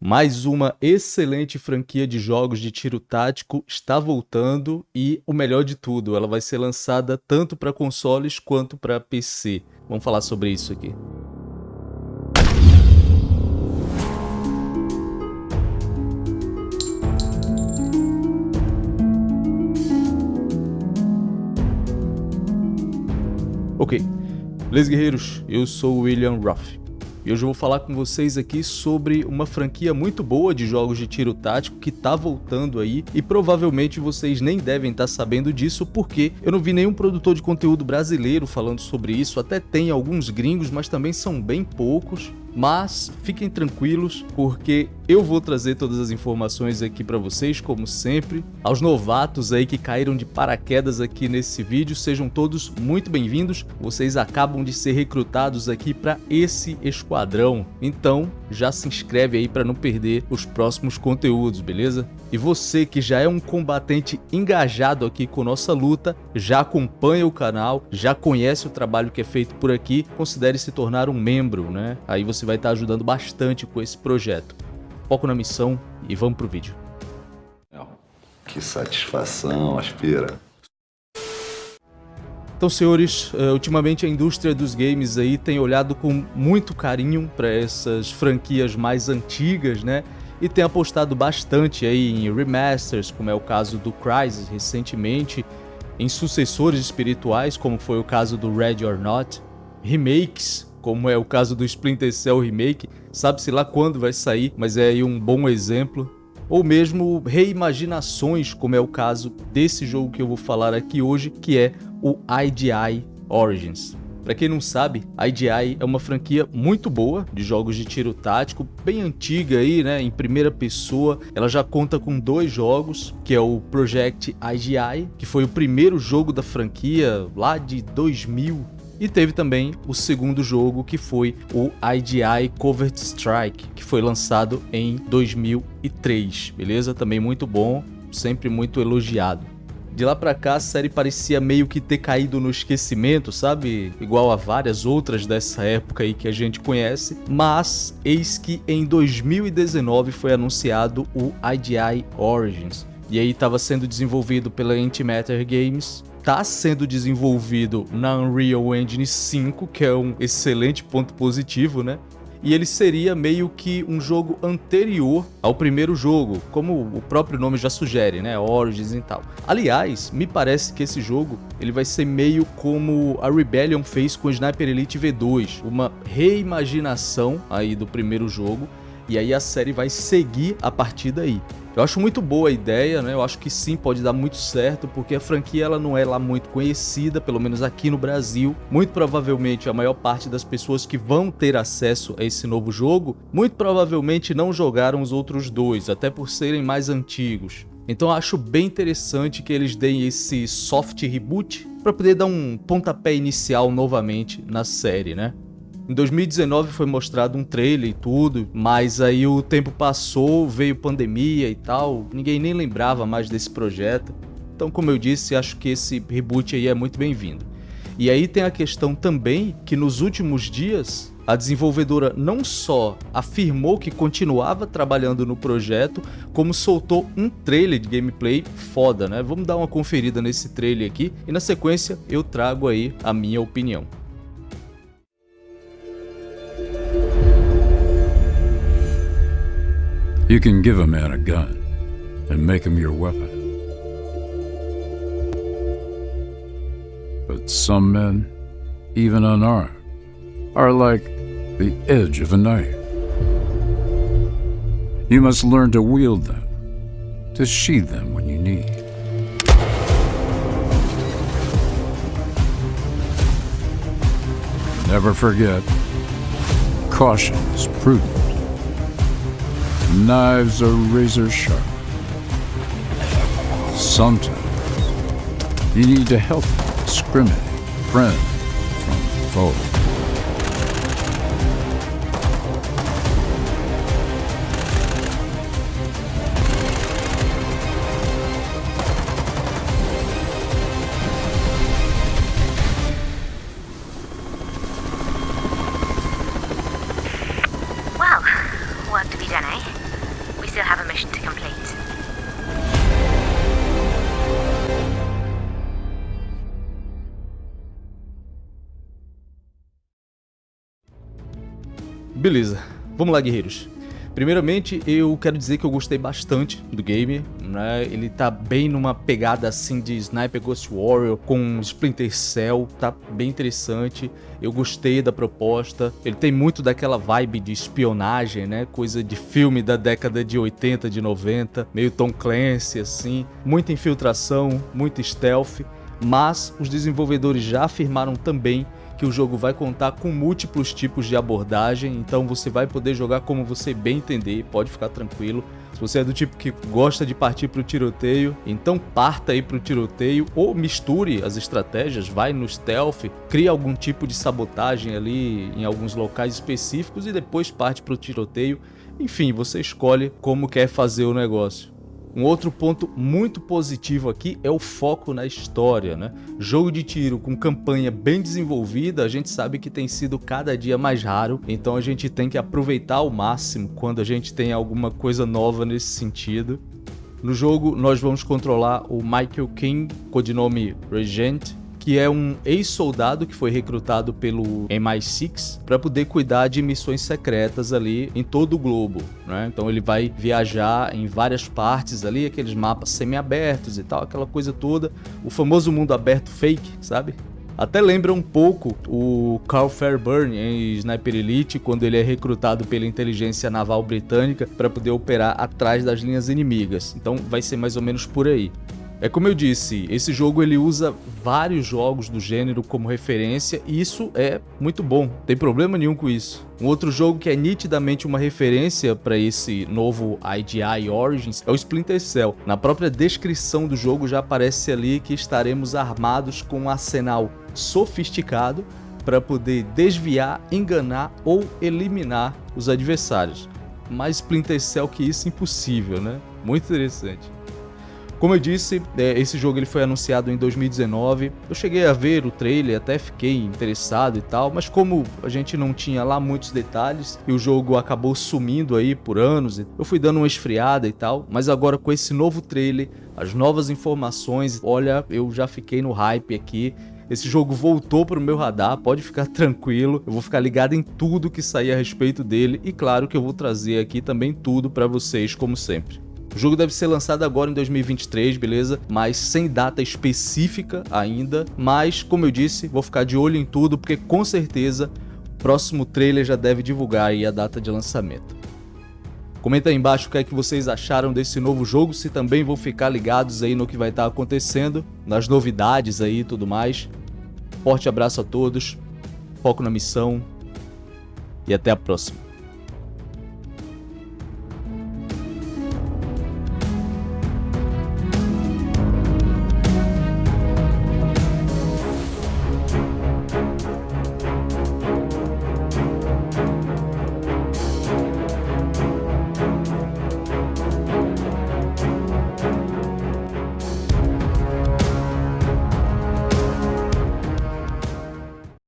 Mais uma excelente franquia de jogos de tiro tático está voltando e o melhor de tudo, ela vai ser lançada tanto para consoles quanto para PC. Vamos falar sobre isso aqui. Ok, beleza guerreiros, eu sou o William Ruff. E hoje eu vou falar com vocês aqui sobre uma franquia muito boa de jogos de tiro tático que tá voltando aí e provavelmente vocês nem devem estar tá sabendo disso porque eu não vi nenhum produtor de conteúdo brasileiro falando sobre isso, até tem alguns gringos, mas também são bem poucos mas fiquem tranquilos porque eu vou trazer todas as informações aqui para vocês, como sempre. Aos novatos aí que caíram de paraquedas aqui nesse vídeo, sejam todos muito bem-vindos. Vocês acabam de ser recrutados aqui para esse esquadrão. Então, já se inscreve aí para não perder os próximos conteúdos, beleza? E você que já é um combatente engajado aqui com nossa luta, já acompanha o canal, já conhece o trabalho que é feito por aqui, considere se tornar um membro, né? Aí você vai estar ajudando bastante com esse projeto. Foco na missão e vamos pro vídeo. Que satisfação, aspira. Então, senhores, uh, ultimamente a indústria dos games aí tem olhado com muito carinho para essas franquias mais antigas, né? e tem apostado bastante aí em remasters, como é o caso do Crysis recentemente, em sucessores espirituais, como foi o caso do Red or Not, remakes, como é o caso do Splinter Cell Remake, sabe-se lá quando vai sair, mas é aí um bom exemplo, ou mesmo reimaginações, como é o caso desse jogo que eu vou falar aqui hoje, que é o IDI Origins. Para quem não sabe, IDI é uma franquia muito boa de jogos de tiro tático, bem antiga aí, né, em primeira pessoa. Ela já conta com dois jogos, que é o Project IGI, que foi o primeiro jogo da franquia lá de 2000 e teve também o segundo jogo que foi o IDI Covert Strike, que foi lançado em 2003, beleza? Também muito bom, sempre muito elogiado. De lá pra cá, a série parecia meio que ter caído no esquecimento, sabe? Igual a várias outras dessa época aí que a gente conhece. Mas, eis que em 2019 foi anunciado o IDI Origins. E aí estava sendo desenvolvido pela Antimatter Games, está sendo desenvolvido na Unreal Engine 5, que é um excelente ponto positivo, né? e ele seria meio que um jogo anterior ao primeiro jogo, como o próprio nome já sugere, né, Origins e tal. Aliás, me parece que esse jogo ele vai ser meio como a Rebellion fez com Sniper Elite V2, uma reimaginação aí do primeiro jogo, e aí a série vai seguir a partir daí. Eu acho muito boa a ideia, né? Eu acho que sim, pode dar muito certo, porque a franquia ela não é lá muito conhecida, pelo menos aqui no Brasil. Muito provavelmente a maior parte das pessoas que vão ter acesso a esse novo jogo, muito provavelmente não jogaram os outros dois, até por serem mais antigos. Então eu acho bem interessante que eles deem esse soft reboot para poder dar um pontapé inicial novamente na série, né? Em 2019 foi mostrado um trailer e tudo, mas aí o tempo passou, veio pandemia e tal, ninguém nem lembrava mais desse projeto. Então, como eu disse, acho que esse reboot aí é muito bem-vindo. E aí tem a questão também que nos últimos dias a desenvolvedora não só afirmou que continuava trabalhando no projeto, como soltou um trailer de gameplay foda, né? Vamos dar uma conferida nesse trailer aqui e na sequência eu trago aí a minha opinião. You can give a man a gun and make him your weapon. But some men, even unarmed, are like the edge of a knife. You must learn to wield them, to sheathe them when you need. Never forget, caution is prudent. Knives are razor sharp. Sometimes you need to help discriminate friend from foe. Beleza, vamos lá guerreiros. Primeiramente, eu quero dizer que eu gostei bastante do game, né? Ele tá bem numa pegada assim de Sniper Ghost Warrior com Splinter Cell, tá bem interessante. Eu gostei da proposta. Ele tem muito daquela vibe de espionagem, né? Coisa de filme da década de 80, de 90, meio Tom Clancy assim, muita infiltração, muito stealth, mas os desenvolvedores já afirmaram também que o jogo vai contar com múltiplos tipos de abordagem, então você vai poder jogar como você bem entender, pode ficar tranquilo. Se você é do tipo que gosta de partir para o tiroteio, então parta aí para o tiroteio ou misture as estratégias, vai no stealth, cria algum tipo de sabotagem ali em alguns locais específicos e depois parte para o tiroteio. Enfim, você escolhe como quer fazer o negócio. Um outro ponto muito positivo aqui é o foco na história, né? Jogo de tiro com campanha bem desenvolvida, a gente sabe que tem sido cada dia mais raro, então a gente tem que aproveitar ao máximo quando a gente tem alguma coisa nova nesse sentido. No jogo, nós vamos controlar o Michael King, codinome Regent, que é um ex-soldado que foi recrutado pelo MI6 para poder cuidar de missões secretas ali em todo o globo, né? Então ele vai viajar em várias partes ali, aqueles mapas semi-abertos e tal, aquela coisa toda, o famoso mundo aberto fake, sabe? Até lembra um pouco o Carl Fairburn em Sniper Elite, quando ele é recrutado pela inteligência naval britânica para poder operar atrás das linhas inimigas. Então vai ser mais ou menos por aí. É como eu disse, esse jogo ele usa vários jogos do gênero como referência e isso é muito bom, tem problema nenhum com isso. Um outro jogo que é nitidamente uma referência para esse novo IDI Origins é o Splinter Cell. Na própria descrição do jogo já aparece ali que estaremos armados com um arsenal sofisticado para poder desviar, enganar ou eliminar os adversários. Mais Splinter Cell que isso impossível, né? Muito interessante. Como eu disse, é, esse jogo ele foi anunciado em 2019. Eu cheguei a ver o trailer, até fiquei interessado e tal, mas como a gente não tinha lá muitos detalhes e o jogo acabou sumindo aí por anos, eu fui dando uma esfriada e tal. Mas agora com esse novo trailer, as novas informações, olha, eu já fiquei no hype aqui. Esse jogo voltou para o meu radar, pode ficar tranquilo. Eu vou ficar ligado em tudo que sair a respeito dele e claro que eu vou trazer aqui também tudo para vocês como sempre. O jogo deve ser lançado agora em 2023, beleza? Mas sem data específica ainda. Mas, como eu disse, vou ficar de olho em tudo, porque com certeza o próximo trailer já deve divulgar aí a data de lançamento. Comenta aí embaixo o que é que vocês acharam desse novo jogo, se também vão ficar ligados aí no que vai estar acontecendo, nas novidades aí e tudo mais. Forte abraço a todos, foco na missão e até a próxima.